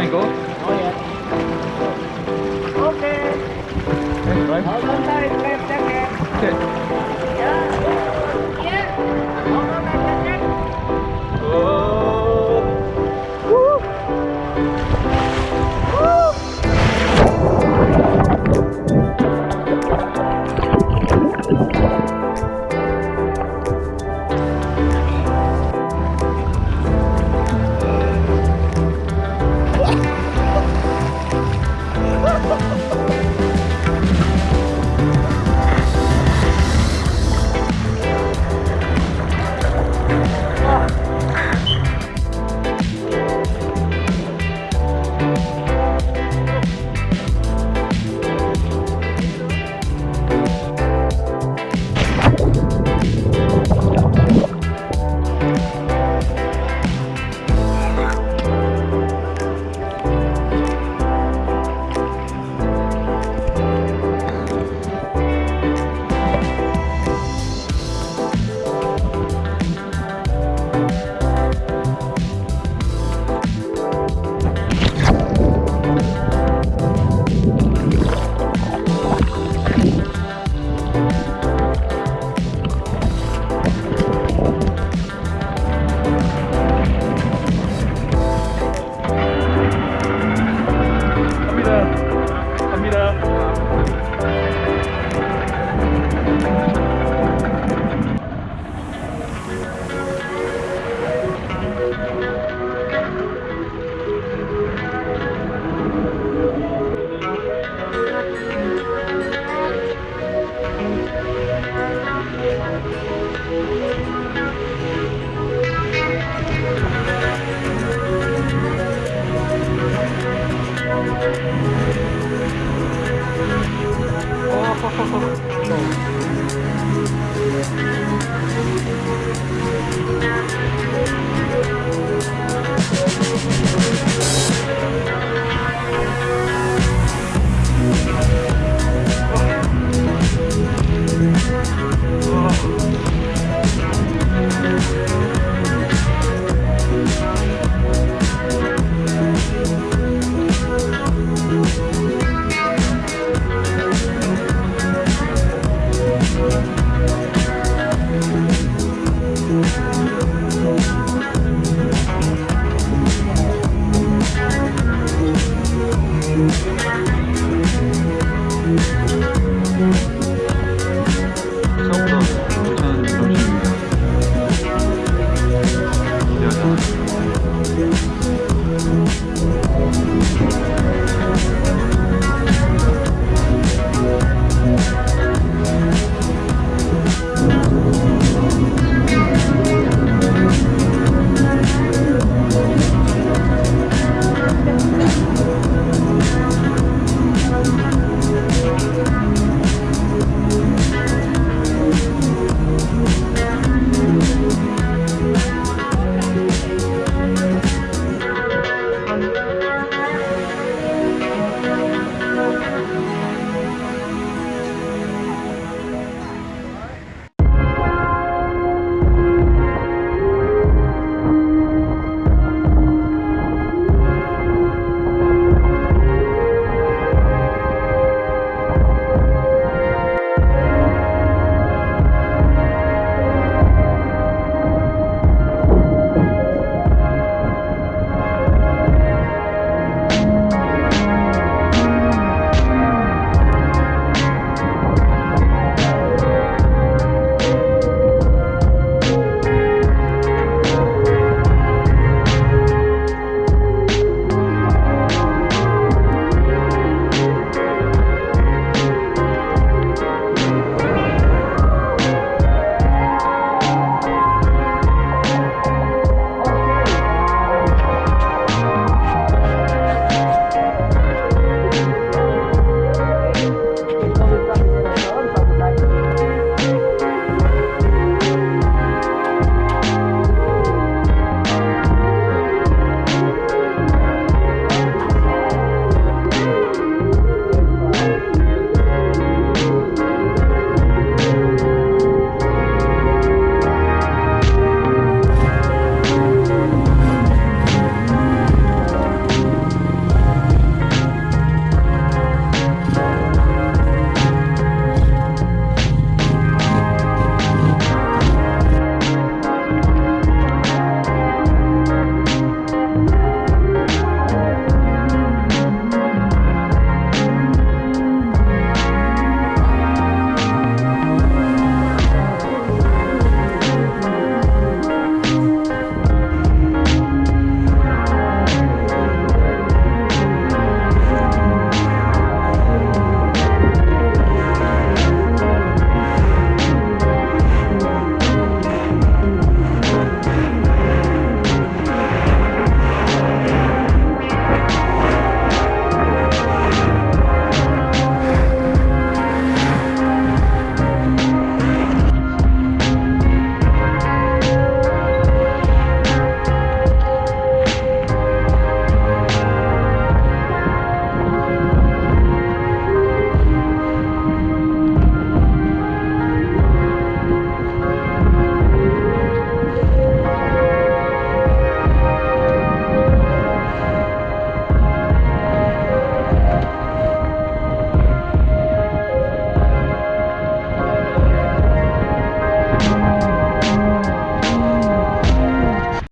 Can I go? Oh, yeah. Okay. Right? Hold on tight, wait a second. Okay. Ha ha ha ha!